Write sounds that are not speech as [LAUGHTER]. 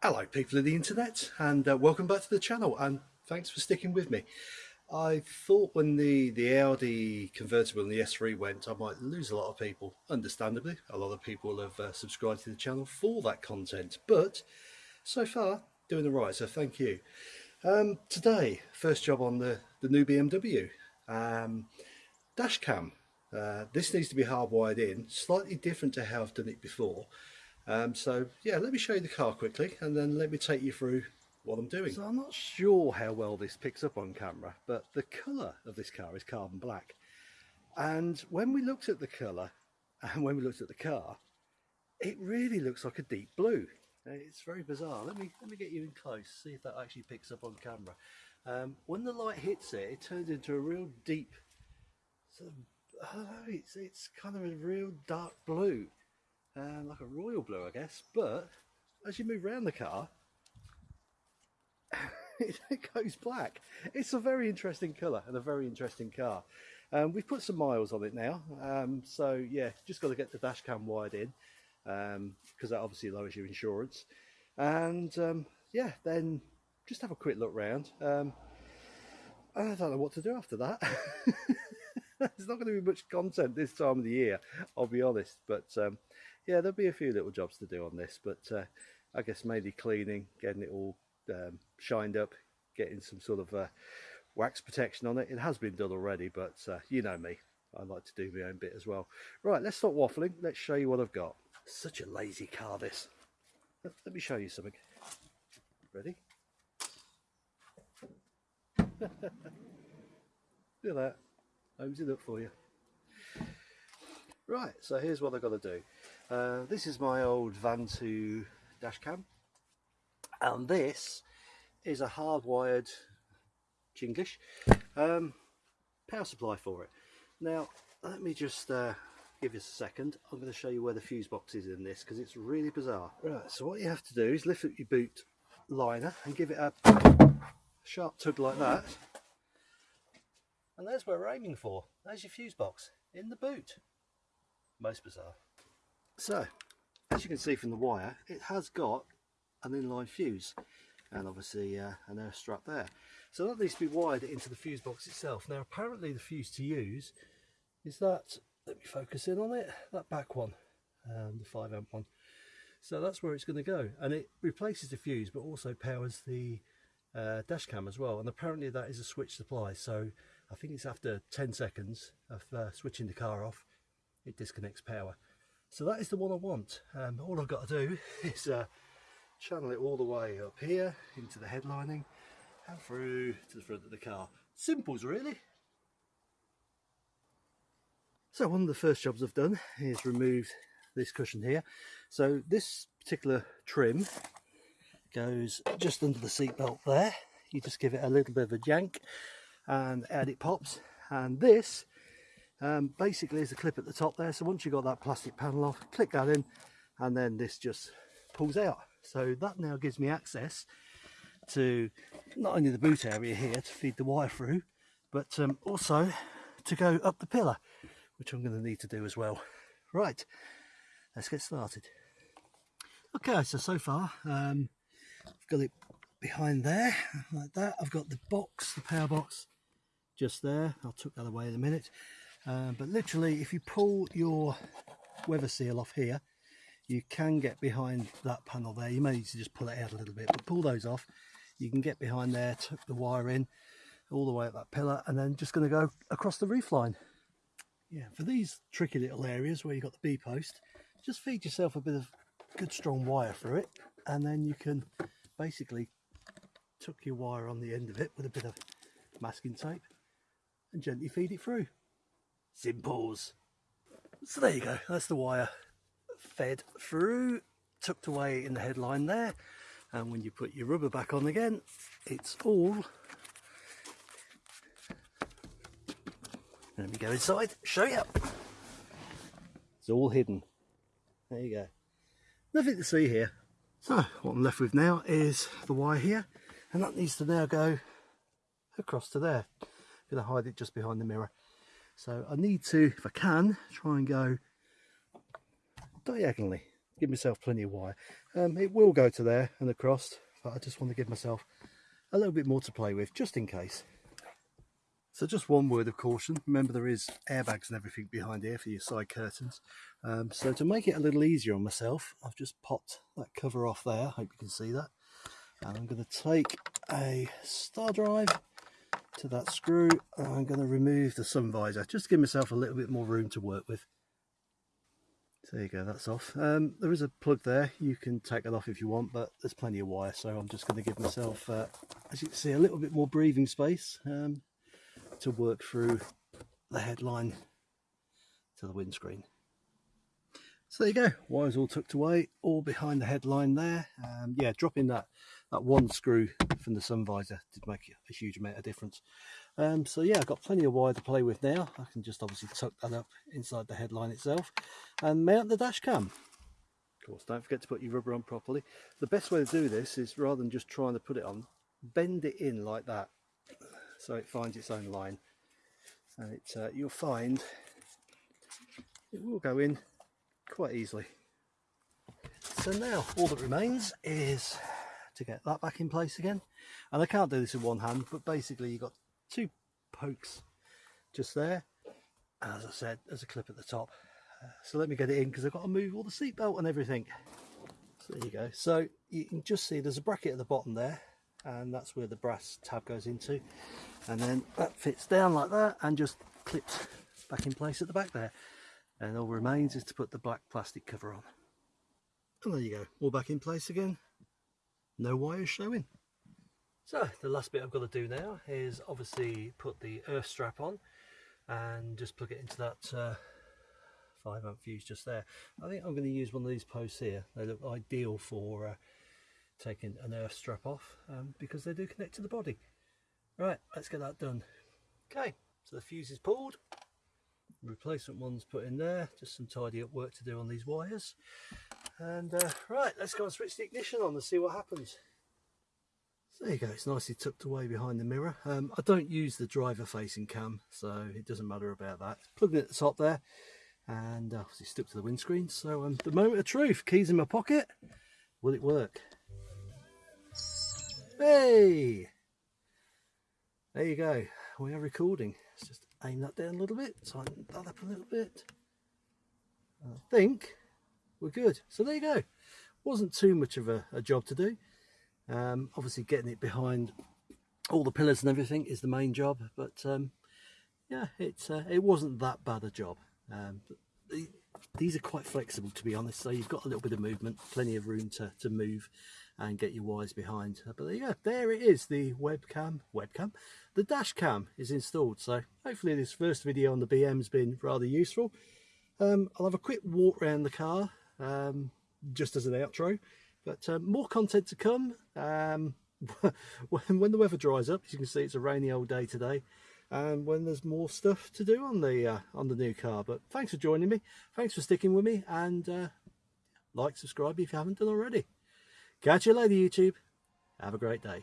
Hello people of the internet and uh, welcome back to the channel and thanks for sticking with me. I thought when the, the Audi convertible and the S3 went I might lose a lot of people, understandably. A lot of people have uh, subscribed to the channel for that content but so far doing the right so thank you. Um, today first job on the, the new BMW. Um, dash cam. Uh, this needs to be hardwired in, slightly different to how I've done it before. Um, so yeah, let me show you the car quickly and then let me take you through what I'm doing. So I'm not sure how well this picks up on camera, but the colour of this car is carbon black. And when we looked at the colour [LAUGHS] and when we looked at the car, it really looks like a deep blue. It's very bizarre. Let me let me get you in close, see if that actually picks up on camera. Um, when the light hits it, it turns into a real deep, sort of, I don't know, it's, it's kind of a real dark blue um, like a royal blue I guess. But as you move around the car [LAUGHS] it goes black. It's a very interesting colour and a very interesting car. Um, we've put some miles on it now. Um, so yeah just got to get the dash cam wired in because um, that obviously lowers your insurance. And um, yeah then just have a quick look round. Um, I don't know what to do after that. [LAUGHS] There's not going to be much content this time of the year I'll be honest but um, yeah, there'll be a few little jobs to do on this, but uh, I guess mainly cleaning, getting it all um, shined up, getting some sort of uh, wax protection on it. It has been done already, but uh, you know me, I like to do my own bit as well. Right, let's stop waffling. Let's show you what I've got. Such a lazy car, this. Let me show you something. Ready? [LAUGHS] Look at that. Homes it up for you. Right, so here's what I've got to do. Uh, this is my old Vantrue dashcam and this is a hardwired Chinglish um, power supply for it. Now let me just uh, give you a second. I'm going to show you where the fuse box is in this because it's really bizarre. Right, so what you have to do is lift up your boot liner and give it a sharp tug like that. And there's where we're aiming for. There's your fuse box in the boot. Most bizarre. So, as you can see from the wire, it has got an inline fuse and obviously uh, an earth strap there. So that needs to be wired into the fuse box itself. Now apparently the fuse to use is that, let me focus in on it, that back one, um, the 5 amp one. So that's where it's going to go and it replaces the fuse but also powers the uh, dash cam as well and apparently that is a switch supply so I think it's after 10 seconds of uh, switching the car off it disconnects power. So that is the one I want. Um, all I've got to do [LAUGHS] is uh, channel it all the way up here into the headlining and through to the front of the car. Simples really. So one of the first jobs I've done is remove this cushion here. So this particular trim goes just under the seat belt there. You just give it a little bit of a jank and out it pops. And this um, basically there's a clip at the top there. So once you've got that plastic panel off click that in and then this just pulls out. So that now gives me access to not only the boot area here to feed the wire through but um, also to go up the pillar which I'm going to need to do as well. Right let's get started. Okay so so far um, I've got it behind there like that. I've got the box the power box just there. I'll tuck that away in a minute um, but literally if you pull your weather seal off here you can get behind that panel there. You may need to just pull it out a little bit but pull those off. You can get behind there tuck the wire in all the way up that pillar and then just going to go across the roof line. Yeah for these tricky little areas where you've got the B post just feed yourself a bit of good strong wire through it and then you can basically tuck your wire on the end of it with a bit of masking tape and gently feed it through Simples. So there you go, that's the wire fed through, tucked away in the headline there. And when you put your rubber back on again, it's all... Let me go inside, show you. It's all hidden. There you go. Nothing to see here. So what I'm left with now is the wire here and that needs to now go across to there. I'm going to hide it just behind the mirror. So I need to, if I can, try and go diagonally give myself plenty of wire. Um, it will go to there and across, but I just want to give myself a little bit more to play with, just in case. So just one word of caution, remember there is airbags and everything behind here for your side curtains. Um, so to make it a little easier on myself, I've just popped that cover off there, hope you can see that. And I'm going to take a star drive to that screw I'm going to remove the sun visor, just to give myself a little bit more room to work with. So there you go, that's off. Um, there is a plug there, you can take that off if you want, but there's plenty of wire, so I'm just going to give myself, uh, as you can see, a little bit more breathing space. Um, to work through the headline to the windscreen. So there you go, wires all tucked away, all behind the headline there. Um, yeah, dropping that, that one screw from the sun visor did make a huge amount of difference. Um, so yeah, I've got plenty of wire to play with now. I can just obviously tuck that up inside the headline itself and mount the dash cam. Of course, don't forget to put your rubber on properly. The best way to do this is rather than just trying to put it on, bend it in like that so it finds its own line and it uh, you'll find it will go in quite easily so now all that remains is to get that back in place again. And I can't do this in one hand but basically you've got two pokes just there. As I said there's a clip at the top. Uh, so let me get it in because I've got to move all the seat belt and everything. So there you go. So you can just see there's a bracket at the bottom there and that's where the brass tab goes into. And then that fits down like that and just clips back in place at the back there. And all remains is to put the black plastic cover on. And there you go. All back in place again no wires showing so the last bit I've got to do now is obviously put the earth strap on and just plug it into that uh, 5 amp fuse just there I think I'm going to use one of these posts here they look ideal for uh, taking an earth strap off um, because they do connect to the body Right, let's get that done. Okay, so the fuse is pulled. Replacement one's put in there. Just some tidy up work to do on these wires. And uh, right, let's go and switch the ignition on and see what happens. So there you go, it's nicely tucked away behind the mirror. Um, I don't use the driver facing cam, so it doesn't matter about that. Plugged it at the top there and uh, obviously stuck to the windscreen. So um, the moment of truth, keys in my pocket. Will it work? Hey! there you go we are recording let's just aim that down a little bit tighten that up a little bit I think we're good. So there you go. Wasn't too much of a, a job to do. Um, obviously getting it behind all the pillars and everything is the main job but um, yeah it's uh, it wasn't that bad a job. Um, the, these are quite flexible to be honest so you've got a little bit of movement plenty of room to, to move and get your wires behind. But there you go there it is the webcam webcam the dash cam is installed. So hopefully this first video on the BM has been rather useful. Um, I'll have a quick walk around the car um, just as an outro. But um, more content to come. Um, [LAUGHS] when, when the weather dries up as you can see it's a rainy old day today. And when there's more stuff to do on the uh, on the new car. But thanks for joining me. Thanks for sticking with me. And uh, like subscribe if you haven't done already. Catch you later youtube. Have a great day